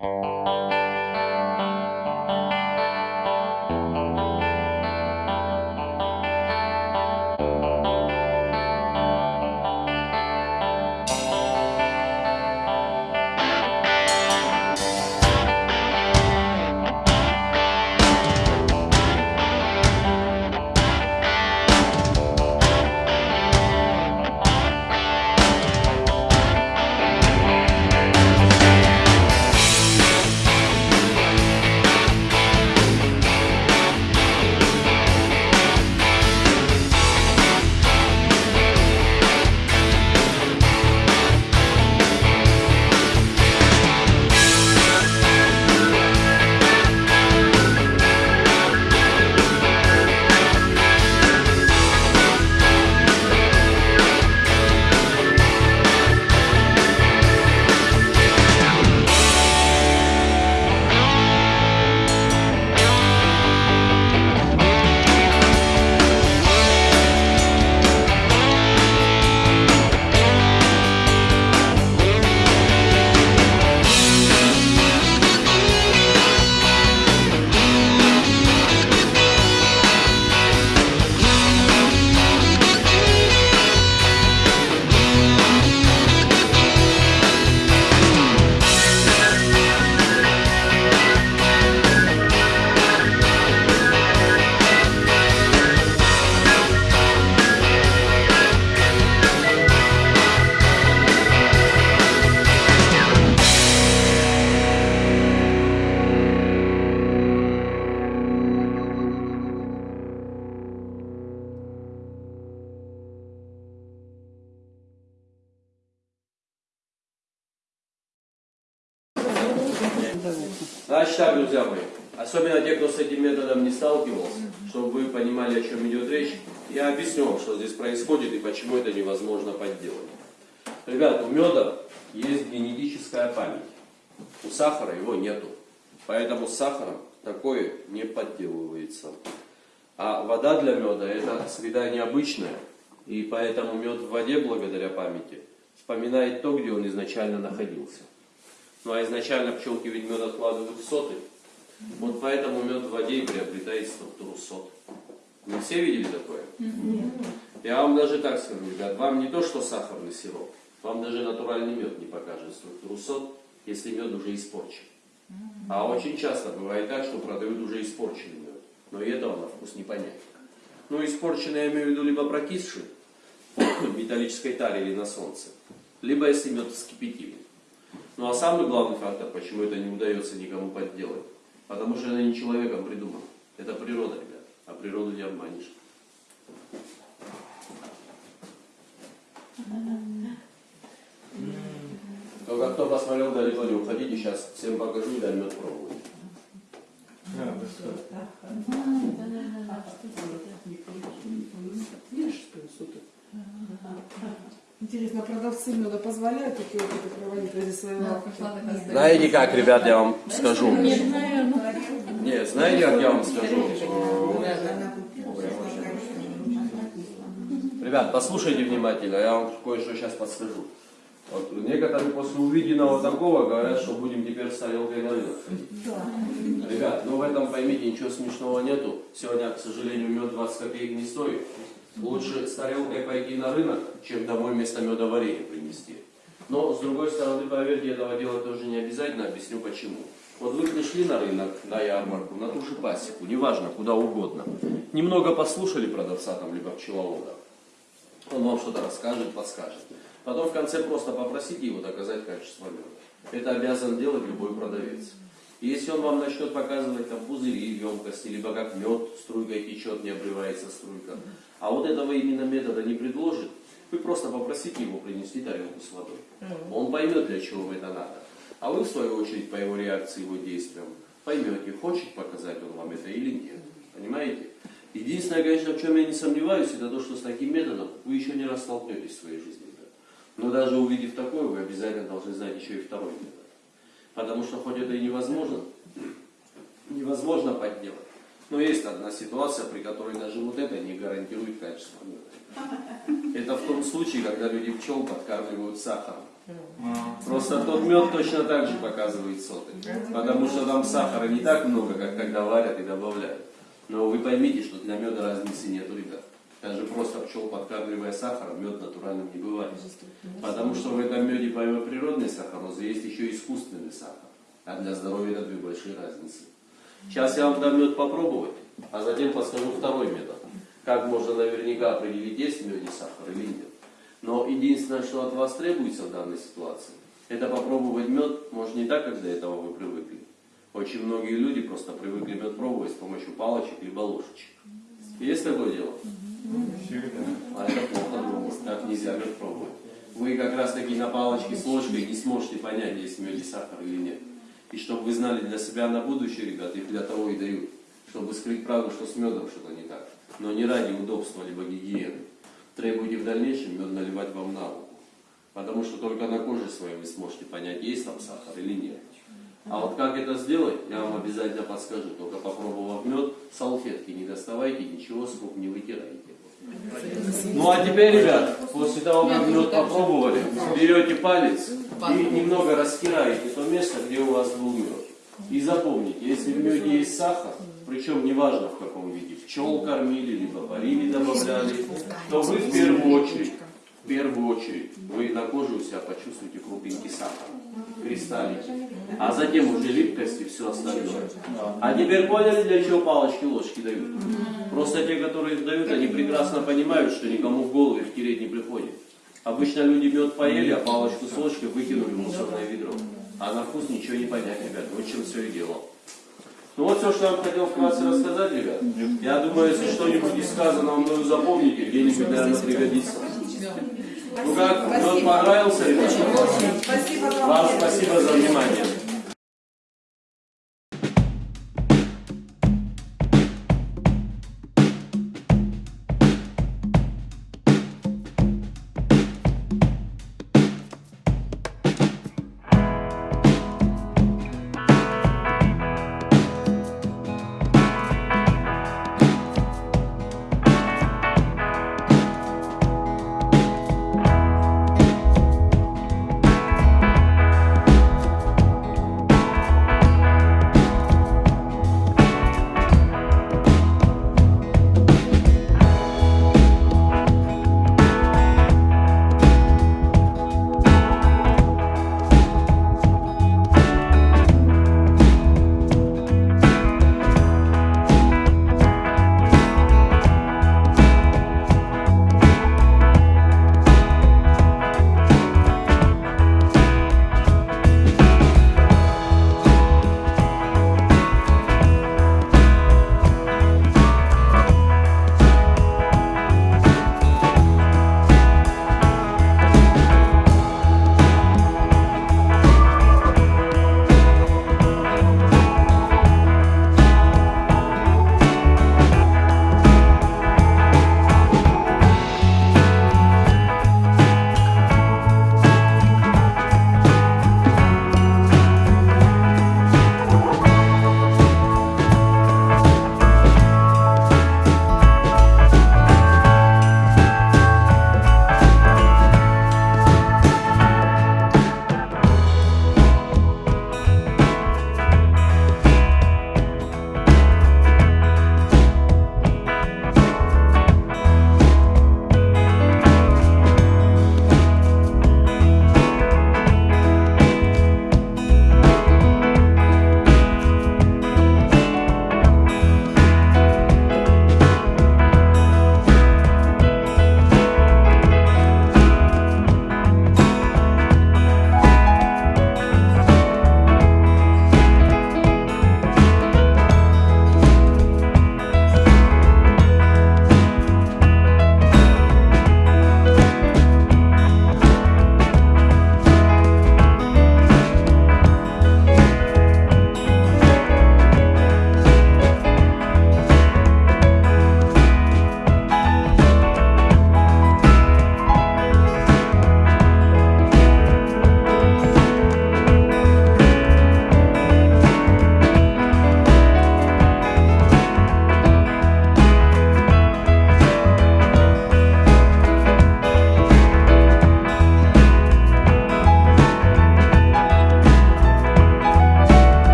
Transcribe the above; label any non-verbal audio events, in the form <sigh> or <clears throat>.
Música особенно те, кто с этим методом не сталкивался, чтобы вы понимали, о чем идет речь, я объясню вам, что здесь происходит и почему это невозможно подделать. Ребят, у меда есть генетическая память. У сахара его нету. Поэтому с сахаром такое не подделывается. А вода для меда это среда необычная. И поэтому мед в воде, благодаря памяти, вспоминает то, где он изначально находился. Ну а изначально пчелки ведь мед откладывают в соты. Вот поэтому мед в воде и приобретает структуру сот. Вы все видели такое? Я вам даже так скажу, ребят, вам не то, что сахарный сироп, вам даже натуральный мед не покажет структуру сот, если мед уже испорчен. А очень часто бывает так, что продают уже испорченный мед. Но и этого на вкус не понять. Ну, испорченный я имею в виду либо прокисший, в металлической таре или на солнце, либо если мед вскипятили. Ну а самый главный фактор, почему это не удается никому подделать, потому что это не человеком придумано. Это природа, ребят. А природу не обманешь. Только кто посмотрел далеко не уходите, сейчас всем покажу и дам мед пробовать. Интересно, продавцы меда позволяют такие опыты проводить ради своего Знаете как, ребят, я вам скажу. Не знаю, ну, Нет, знаете, как я вам скажу? Ребят, послушайте внимательно, я вам кое-что сейчас подскажу. Вот некоторые после увиденного такого говорят, что будем теперь с тарелкой на рынок ходить. Ребят, ну в этом поймите, ничего смешного нету. Сегодня, к сожалению, мед 20 копеек не стоит. Лучше с тарелкой пойти на рынок, чем домой вместо меда варенье принести. Но, с другой стороны, поверьте, этого делать тоже не обязательно, объясню почему. Вот вы пришли на рынок, на ярмарку, на ту же пасеку, неважно, куда угодно. Немного послушали продавца там, либо пчеловода. Он вам что-то расскажет, подскажет. Потом в конце просто попросите его доказать качество меда. Это обязан делать любой продавец. И если он вам начнет показывать там пузыри, емкости, либо как мед струйкой течет, не обрывается струйка, а вот этого именно метода не предложит, вы просто попросите его принести тарелку с водой. Он поймет, для чего это надо. А вы, в свою очередь, по его реакции, его действиям, поймете, хочет показать он вам это или нет. Понимаете? Единственное, конечно, в чем я не сомневаюсь, это то, что с таким методом вы еще не раз столкнетесь в своей жизни. Но даже увидев такое, вы обязательно должны знать еще и второй метод. Потому что хоть это и невозможно, <clears throat> невозможно подделать. Но есть одна ситуация, при которой даже вот это не гарантирует качество меда. Это в том случае, когда люди пчел подкармливают сахаром. Просто тот мед точно так же показывает соты. Потому что там сахара не так много, как когда варят и добавляют. Но вы поймите, что для меда разницы нету, ребят. Даже просто пчел подкармливая сахаром, мед натуральным не бывает. Потому что в этом меде помимо природной сахарозы есть еще искусственный сахар. А для здоровья это две большие разницы. Сейчас я вам дам мед попробовать, а затем подскажу второй метод. Как можно наверняка определить, есть в меде сахар или нет. Но единственное, что от вас требуется в данной ситуации, это попробовать мед, может не так, как до этого вы привыкли. Очень многие люди просто привыкли мед пробовать с помощью палочек либо ложечек. Есть такое дело? А это плохо, думаю. Так нельзя мед пробовать. Вы как раз таки на палочке с ложкой не сможете понять, есть в меде сахар или нет. И чтобы вы знали для себя на будущее, ребят, их для того и дают, чтобы скрыть правду, что с медом что-то не так. Но не ради удобства либо гигиены. Требуйте в дальнейшем мед наливать вам на руку. Потому что только на коже своей вы сможете понять, есть там сахар или нет. А вот как это сделать, я вам обязательно подскажу. Только попробовав мед, салфетки не доставайте, ничего с рук не вытирайте. Ну а теперь, ребят, после того, как мед попробовали, берете палец и немного растираете то место, где у вас был мед. И запомните, если в меде есть сахар, причем неважно в каком виде, пчел кормили, либо варили, добавляли, то вы в первую очередь, в первую очередь, вы на коже у себя почувствуете крупинки сахара, кристаллики, а затем уже липкость и все остальное. А теперь поняли, для чего палочки ложки дают? Просто те, которые дают, они прекрасно понимают, что никому в голову их тереть не приходит. Обычно люди мед поели, а палочку с ложкой выкинули в мусорное ведро. А на вкус ничего не понять, ребят. Вот чем все и дело. Ну вот все, что я вам хотел вкратце рассказать, ребят. Я думаю, если что-нибудь из сказанного мною запомните, где-нибудь, наверное, пригодится. Ну как, мед понравился, ребят? Спасибо вам. Вам спасибо за внимание.